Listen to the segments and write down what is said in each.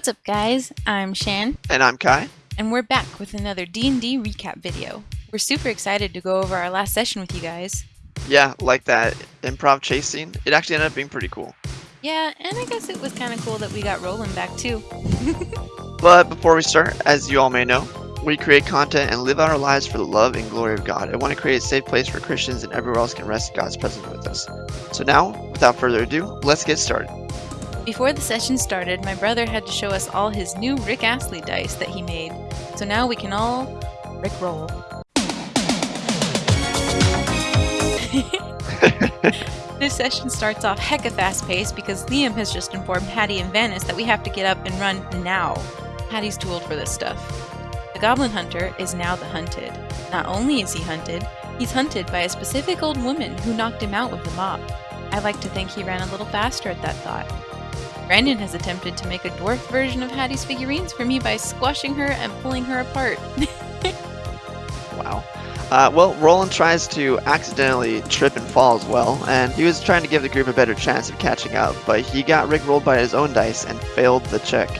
What's up guys, I'm Shan. And I'm Kai. And we're back with another D&D recap video. We're super excited to go over our last session with you guys. Yeah, like that improv chase scene. It actually ended up being pretty cool. Yeah, and I guess it was kind of cool that we got Roland back too. but before we start, as you all may know, we create content and live our lives for the love and glory of God. I want to create a safe place for Christians and everywhere else can rest God's presence with us. So now, without further ado, let's get started. Before the session started, my brother had to show us all his new Rick Astley dice that he made, so now we can all Rick roll. this session starts off hecka fast paced because Liam has just informed Hattie and Vanis that we have to get up and run now. Hattie's too old for this stuff. The Goblin Hunter is now the hunted. Not only is he hunted, he's hunted by a specific old woman who knocked him out with the mop. I like to think he ran a little faster at that thought. Brandon has attempted to make a dwarf version of Hattie's figurines for me by squashing her and pulling her apart. wow. Uh, well, Roland tries to accidentally trip and fall as well, and he was trying to give the group a better chance of catching up, but he got rickrolled by his own dice and failed the check.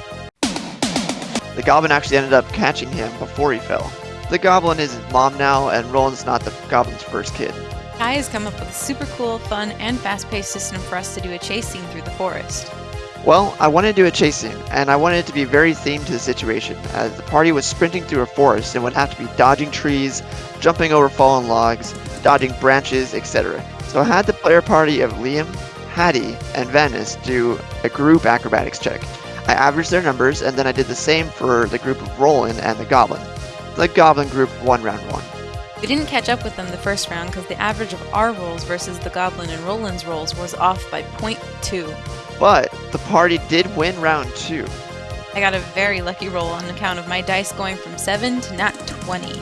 The goblin actually ended up catching him before he fell. The goblin is his mom now, and Roland's not the goblin's first kid. Kai has come up with a super cool, fun, and fast-paced system for us to do a chase scene through the forest. Well, I wanted to do a chase scene, and I wanted it to be very themed to the situation, as the party was sprinting through a forest and would have to be dodging trees, jumping over fallen logs, dodging branches, etc. So I had the player party of Liam, Hattie, and Vanis do a group acrobatics check. I averaged their numbers, and then I did the same for the group of Roland and the Goblin. The Goblin group won round one. We didn't catch up with them the first round because the average of our rolls versus the Goblin and Roland's rolls was off by 0.2. But the party did win round two. I got a very lucky roll on account of my dice going from 7 to nat 20.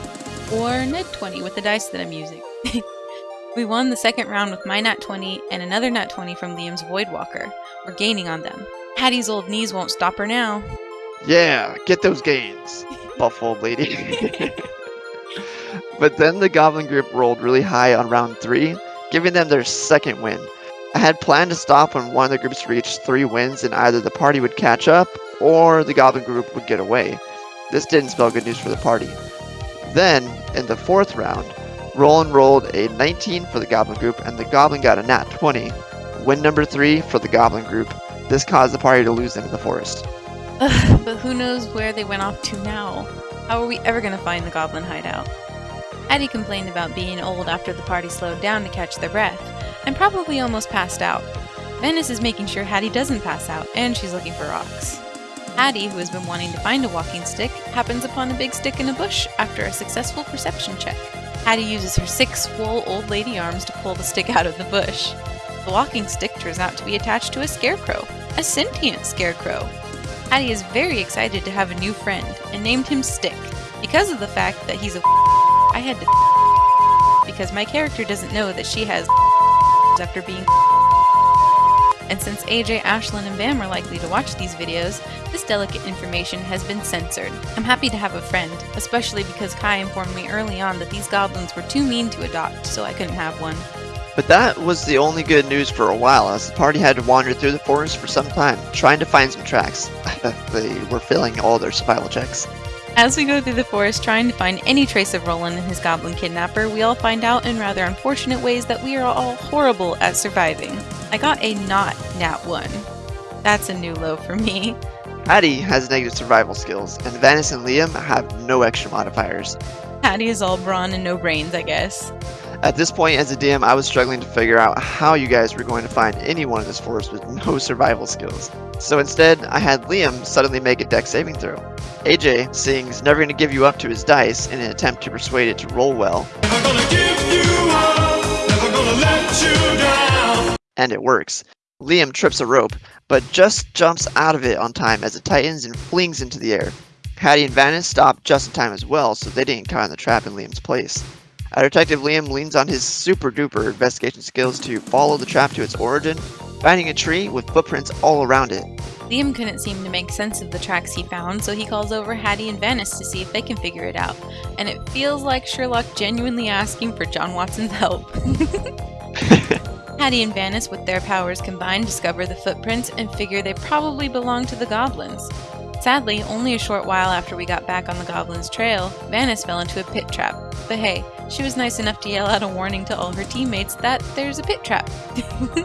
Or net 20 with the dice that I'm using. we won the second round with my nat 20 and another nat 20 from Liam's Voidwalker. We're gaining on them. Hattie's old knees won't stop her now. Yeah, get those gains, buff old lady. but then the Goblin group rolled really high on round 3, giving them their second win. I had planned to stop when one of the groups reached three wins and either the party would catch up or the Goblin group would get away. This didn't spell good news for the party. Then, in the fourth round, Roland rolled a 19 for the Goblin group and the Goblin got a nat 20. Win number 3 for the Goblin group. This caused the party to lose into the forest. Ugh, but who knows where they went off to now? How are we ever going to find the Goblin hideout? Hattie complained about being old after the party slowed down to catch their breath, and probably almost passed out. Vanis is making sure Hattie doesn't pass out, and she's looking for rocks. Hattie, who has been wanting to find a walking stick, happens upon a big stick in a bush after a successful perception check. Hattie uses her six swole old lady arms to pull the stick out of the bush. The walking stick turns out to be attached to a scarecrow, a sentient scarecrow. Hattie is very excited to have a new friend and named him Stick. Because of the fact that he's a I had to because my character doesn't know that she has after being and since AJ, Ashlyn, and Bam are likely to watch these videos, this delicate information has been censored. I'm happy to have a friend, especially because Kai informed me early on that these goblins were too mean to adopt, so I couldn't have one. But that was the only good news for a while, as the party had to wander through the forest for some time, trying to find some tracks. they were failing all their survival checks. As we go through the forest trying to find any trace of Roland and his goblin kidnapper, we all find out in rather unfortunate ways that we are all horrible at surviving. I got a not nat 1. That's a new low for me. Hattie has negative survival skills, and Vanis and Liam have no extra modifiers. Hattie is all brawn and no brains, I guess. At this point as a DM, I was struggling to figure out how you guys were going to find anyone in this forest with no survival skills. So instead, I had Liam suddenly make a dex saving throw. AJ, seeing he's never going to give you up to his dice in an attempt to persuade it to roll well. Up, and it works. Liam trips a rope, but just jumps out of it on time as it tightens and flings into the air. Hattie and Vanis stop just in time as well, so they didn't caught in the trap in Liam's place. Our Detective Liam leans on his super duper investigation skills to follow the trap to its origin, finding a tree with footprints all around it. Liam couldn't seem to make sense of the tracks he found, so he calls over Hattie and Vanis to see if they can figure it out. And it feels like Sherlock genuinely asking for John Watson's help. Hattie and Vanis, with their powers combined, discover the footprints and figure they probably belong to the goblins. Sadly, only a short while after we got back on the goblins' trail, Vanis fell into a pit trap. But hey, she was nice enough to yell out a warning to all her teammates that there's a pit trap.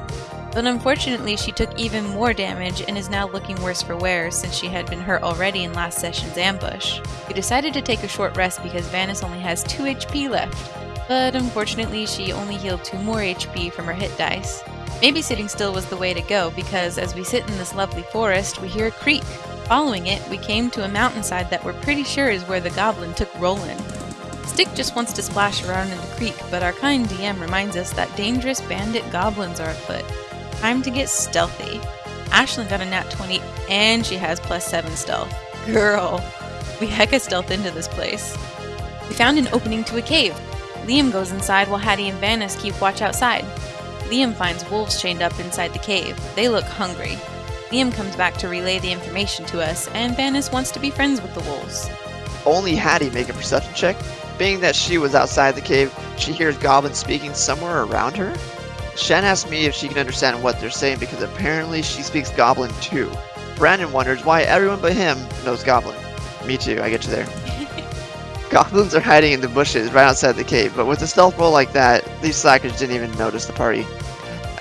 but unfortunately, she took even more damage and is now looking worse for wear since she had been hurt already in last session's ambush. We decided to take a short rest because Vanis only has 2 HP left, but unfortunately she only healed 2 more HP from her hit dice. Maybe sitting still was the way to go because as we sit in this lovely forest, we hear a creak. Following it, we came to a mountainside that we're pretty sure is where the goblin took Roland. Stick just wants to splash around in the creek, but our kind DM reminds us that dangerous bandit goblins are afoot. Time to get stealthy. Ashlyn got a nat 20 and she has plus 7 stealth. Girl! We hecka stealth into this place. We found an opening to a cave. Liam goes inside while Hattie and Vanis keep watch outside. Liam finds wolves chained up inside the cave. They look hungry. Liam comes back to relay the information to us, and Vanis wants to be friends with the wolves. Only Hattie make a perception check. Being that she was outside the cave, she hears goblins speaking somewhere around her. Shen asks me if she can understand what they're saying because apparently she speaks goblin too. Brandon wonders why everyone but him knows goblin. Me too, I get you there. Goblins are hiding in the bushes right outside the cave, but with a stealth roll like that, these slackers didn't even notice the party.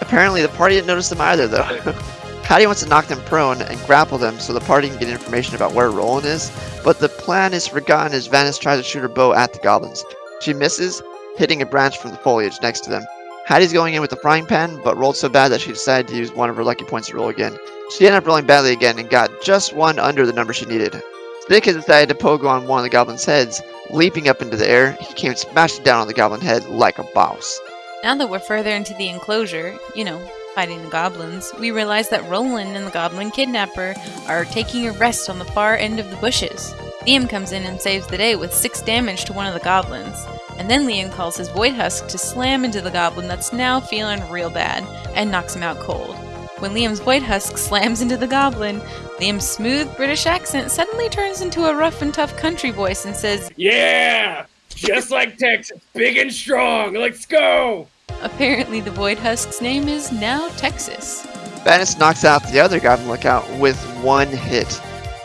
Apparently the party didn't notice them either though. Hattie wants to knock them prone and grapple them so the party can get information about where Roland is, but the plan is forgotten as Vanis tries to shoot her bow at the goblins. She misses, hitting a branch from the foliage next to them. Hattie's going in with the frying pan, but rolled so bad that she decided to use one of her lucky points to roll again. She ended up rolling badly again and got just one under the number she needed. Stick has decided to pogo on one of the goblins' heads. Leaping up into the air, he came smashing down on the goblin head like a boss. Now that we're further into the enclosure, you know, fighting the goblins, we realize that Roland and the goblin kidnapper are taking a rest on the far end of the bushes. Liam comes in and saves the day with 6 damage to one of the goblins, and then Liam calls his Void Husk to slam into the goblin that's now feeling real bad, and knocks him out cold. When Liam's Void Husk slams into the goblin, Liam's smooth British accent suddenly turns into a rough and tough country voice and says, Yeah! Just like Texas, big and strong, let's go! Apparently, the Void Husk's name is now Texas. Vanis knocks out the other Goblin Lookout with one hit.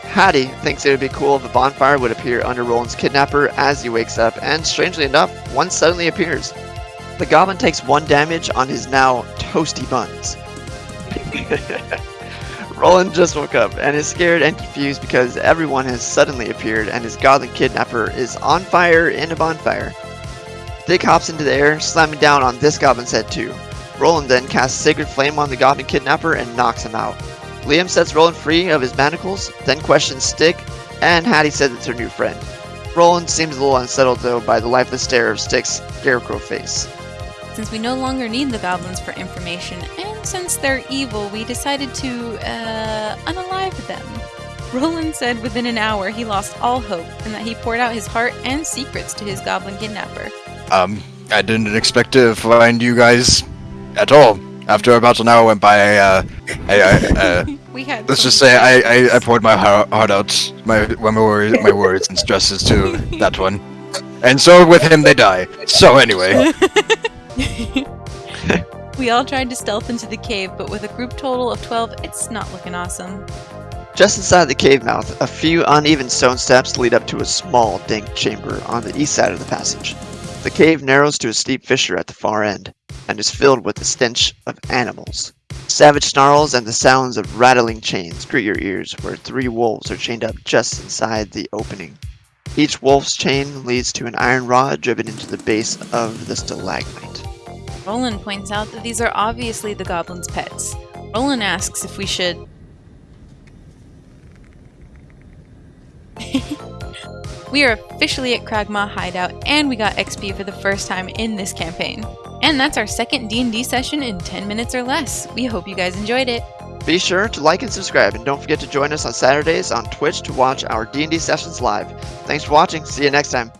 Hattie thinks it would be cool if a bonfire would appear under Roland's kidnapper as he wakes up, and strangely enough, one suddenly appears. The Goblin takes one damage on his now toasty buns. Roland just woke up and is scared and confused because everyone has suddenly appeared and his Goblin kidnapper is on fire in a bonfire. Stick hops into the air, slamming down on this Goblin's head too. Roland then casts Sacred Flame on the Goblin kidnapper and knocks him out. Liam sets Roland free of his manacles, then questions Stick, and Hattie says it's her new friend. Roland seems a little unsettled though by the lifeless stare of Stick's scarecrow face. Since we no longer need the goblins for information, and since they're evil, we decided to, uh, unalive them. Roland said within an hour he lost all hope and that he poured out his heart and secrets to his goblin kidnapper. Um, I didn't expect to find you guys at all. After about an hour went by, uh, I, I, uh, We had let's just say I, I, I poured my heart, heart out, my, my worries, my worries and stresses to that one. And so with him they die. So anyway, we all tried to stealth into the cave, but with a group total of 12, it's not looking awesome. Just inside the cave mouth, a few uneven stone steps lead up to a small, dank chamber on the east side of the passage. The cave narrows to a steep fissure at the far end, and is filled with the stench of animals. Savage snarls and the sounds of rattling chains greet your ears where three wolves are chained up just inside the opening. Each wolf's chain leads to an iron rod driven into the base of the stalagmite. Roland points out that these are obviously the goblin's pets. Roland asks if we should. We are officially at Cragmaw Hideout, and we got XP for the first time in this campaign. And that's our second D&D session in 10 minutes or less. We hope you guys enjoyed it. Be sure to like and subscribe, and don't forget to join us on Saturdays on Twitch to watch our D&D sessions live. Thanks for watching. See you next time.